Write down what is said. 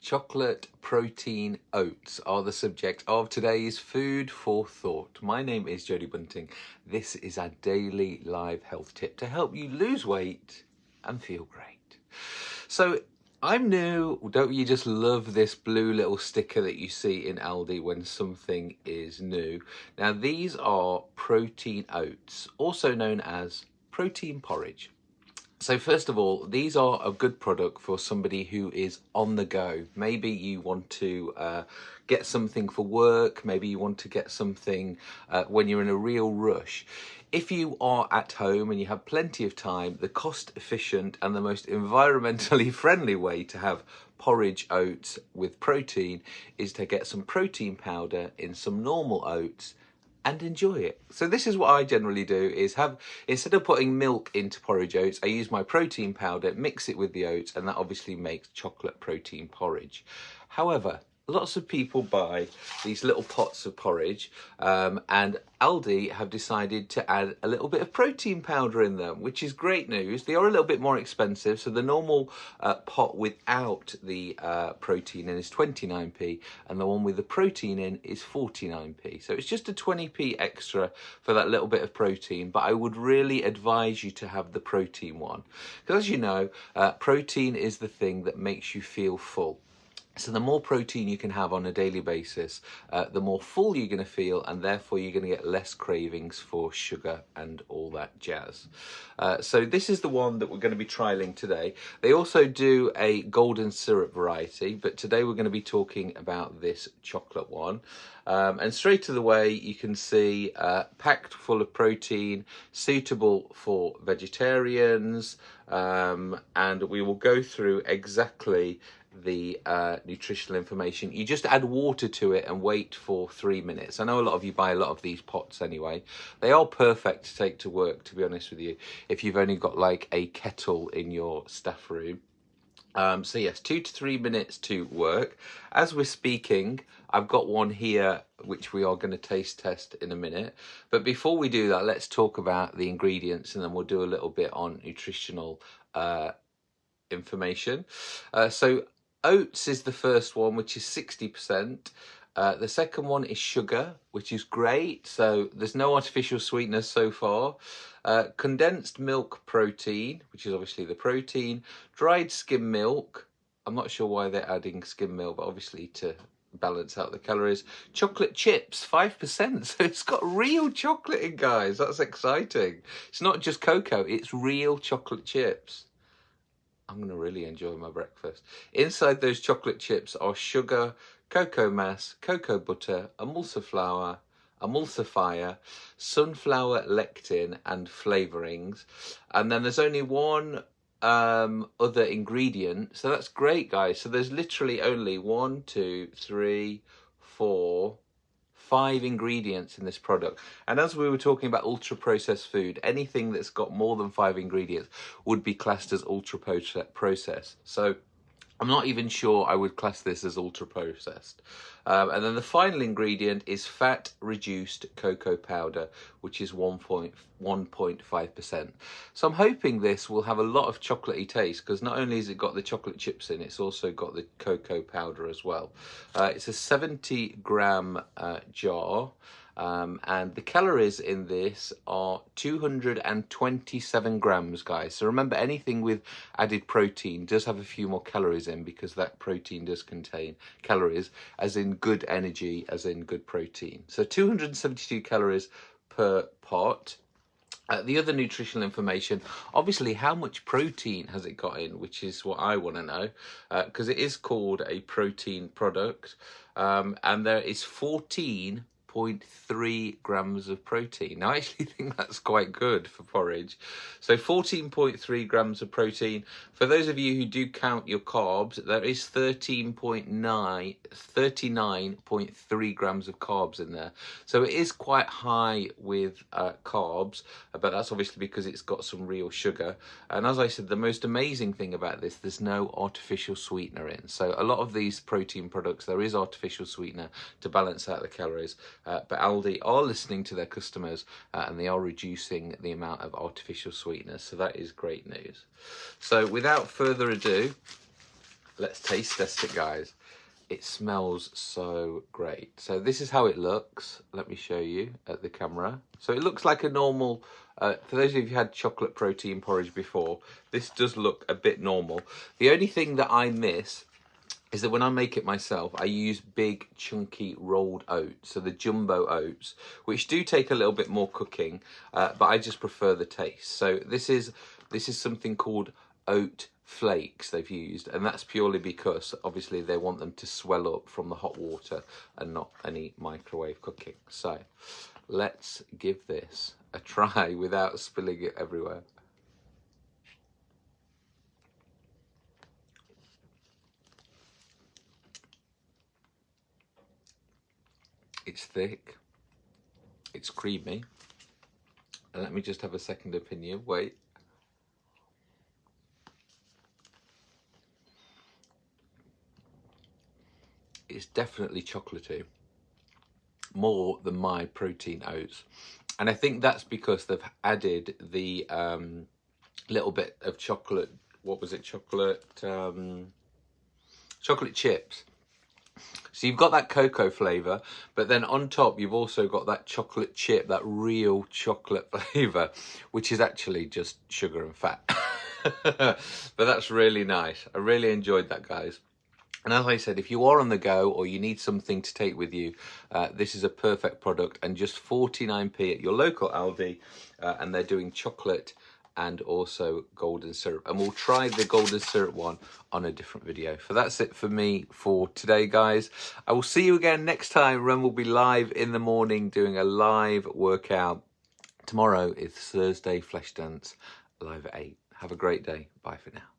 Chocolate protein oats are the subject of today's Food for Thought. My name is Jodie Bunting. This is our daily live health tip to help you lose weight and feel great. So, I'm new. Don't you just love this blue little sticker that you see in Aldi when something is new? Now, these are protein oats, also known as protein porridge. So first of all, these are a good product for somebody who is on the go. Maybe you want to uh, get something for work. Maybe you want to get something uh, when you're in a real rush. If you are at home and you have plenty of time, the cost efficient and the most environmentally friendly way to have porridge oats with protein is to get some protein powder in some normal oats and enjoy it. So this is what I generally do is have, instead of putting milk into porridge oats, I use my protein powder, mix it with the oats, and that obviously makes chocolate protein porridge. However, lots of people buy these little pots of porridge um, and Aldi have decided to add a little bit of protein powder in them, which is great news. They are a little bit more expensive. So the normal uh, pot without the uh, protein in is 29p and the one with the protein in is 49p. So it's just a 20p extra for that little bit of protein, but I would really advise you to have the protein one. Because as you know, uh, protein is the thing that makes you feel full. So the more protein you can have on a daily basis, uh, the more full you're going to feel and therefore you're going to get less cravings for sugar and all that jazz. Uh, so this is the one that we're going to be trialing today. They also do a golden syrup variety, but today we're going to be talking about this chocolate one. Um, and straight to the way you can see uh, packed full of protein, suitable for vegetarians, um, and we will go through exactly the uh, nutritional information. You just add water to it and wait for three minutes. I know a lot of you buy a lot of these pots anyway. They are perfect to take to work, to be honest with you, if you've only got like a kettle in your staff room. Um, so yes, two to three minutes to work. As we're speaking, I've got one here which we are going to taste test in a minute. But before we do that, let's talk about the ingredients and then we'll do a little bit on nutritional uh, information. Uh, so Oats is the first one, which is 60%. Uh, the second one is sugar, which is great. So there's no artificial sweetness so far. Uh, condensed milk protein, which is obviously the protein. Dried skim milk. I'm not sure why they're adding skim milk, but obviously to balance out the calories. Chocolate chips, 5%. So it's got real chocolate in, guys. That's exciting. It's not just cocoa, it's real chocolate chips. I'm going to really enjoy my breakfast. Inside those chocolate chips are sugar, cocoa mass, cocoa butter, emulsifier, emulsifier, sunflower lecithin and flavorings. And then there's only one um, other ingredient. So that's great, guys. So there's literally only one, two, three, four, five ingredients in this product. And as we were talking about ultra processed food, anything that's got more than five ingredients would be classed as ultra processed. So I'm not even sure I would class this as ultra processed. Um, and then the final ingredient is fat reduced cocoa powder, which is 1.5%. So I'm hoping this will have a lot of chocolatey taste because not only has it got the chocolate chips in, it's also got the cocoa powder as well. Uh, it's a 70 gram uh, jar. Um, and the calories in this are 227 grams, guys. So remember, anything with added protein does have a few more calories in because that protein does contain calories, as in good energy, as in good protein. So 272 calories per pot. Uh, the other nutritional information, obviously, how much protein has it got in, which is what I want to know, because uh, it is called a protein product, um, and there is 14 14.3 grams of protein. Now, I actually think that's quite good for porridge. So 14.3 grams of protein. For those of you who do count your carbs, there is 13.9, 39.3 grams of carbs in there. So it is quite high with uh, carbs, but that's obviously because it's got some real sugar. And as I said, the most amazing thing about this, there's no artificial sweetener in. So a lot of these protein products, there is artificial sweetener to balance out the calories. Uh, but Aldi are listening to their customers uh, and they are reducing the amount of artificial sweeteners. So that is great news. So without further ado, let's taste test it, guys. It smells so great. So this is how it looks. Let me show you at the camera. So it looks like a normal, uh, for those of you who had chocolate protein porridge before, this does look a bit normal. The only thing that I miss is that when I make it myself, I use big chunky rolled oats, so the jumbo oats, which do take a little bit more cooking, uh, but I just prefer the taste. So this is this is something called oat flakes they've used, and that's purely because obviously they want them to swell up from the hot water and not any microwave cooking. So let's give this a try without spilling it everywhere. It's thick. It's creamy. And let me just have a second opinion. Wait. It's definitely chocolatey. More than my protein oats. And I think that's because they've added the um, little bit of chocolate. What was it? Chocolate. Um, chocolate chips so you've got that cocoa flavour, but then on top you've also got that chocolate chip, that real chocolate flavour, which is actually just sugar and fat. but that's really nice. I really enjoyed that, guys. And as I said, if you are on the go or you need something to take with you, uh, this is a perfect product and just 49p at your local Aldi. Uh, and they're doing chocolate and also golden syrup. And we'll try the golden syrup one on a different video. So that's it for me for today guys. I will see you again next time ren will be live in the morning doing a live workout. Tomorrow is thursday flesh dance live at 8 have a great day. Bye for now